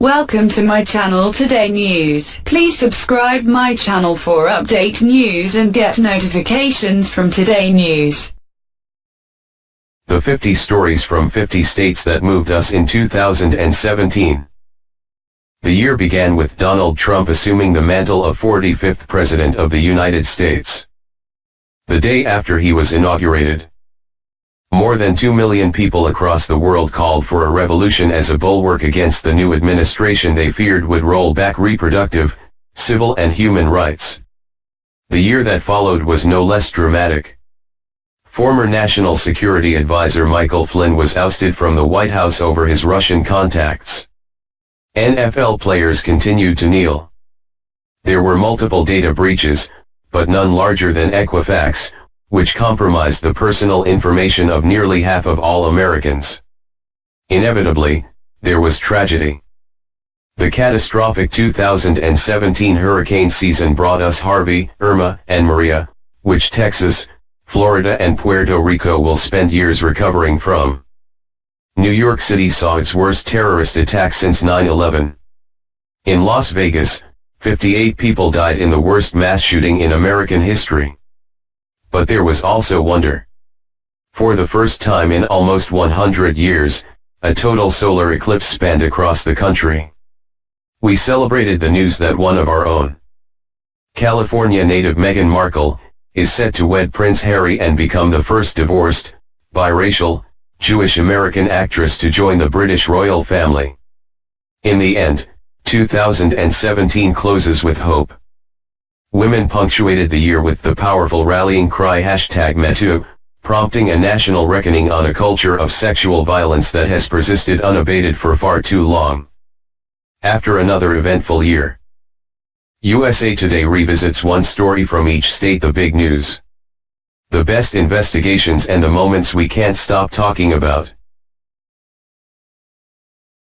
Welcome to my channel Today News. Please subscribe my channel for update news and get notifications from Today News. The 50 stories from 50 states that moved us in 2017. The year began with Donald Trump assuming the mantle of 45th President of the United States. The day after he was inaugurated, more than 2 million people across the world called for a revolution as a bulwark against the new administration they feared would roll back reproductive, civil and human rights. The year that followed was no less dramatic. Former National Security Advisor Michael Flynn was ousted from the White House over his Russian contacts. NFL players continued to kneel. There were multiple data breaches, but none larger than Equifax, which compromised the personal information of nearly half of all Americans. Inevitably, there was tragedy. The catastrophic 2017 hurricane season brought us Harvey, Irma, and Maria, which Texas, Florida and Puerto Rico will spend years recovering from. New York City saw its worst terrorist attack since 9-11. In Las Vegas, 58 people died in the worst mass shooting in American history. But there was also wonder. For the first time in almost 100 years, a total solar eclipse spanned across the country. We celebrated the news that one of our own, California native Meghan Markle, is set to wed Prince Harry and become the first divorced, biracial, Jewish-American actress to join the British royal family. In the end, 2017 closes with hope. Women punctuated the year with the powerful rallying cry hashtag MeToo, prompting a national reckoning on a culture of sexual violence that has persisted unabated for far too long. After another eventful year, USA Today revisits one story from each state the big news. The best investigations and the moments we can't stop talking about.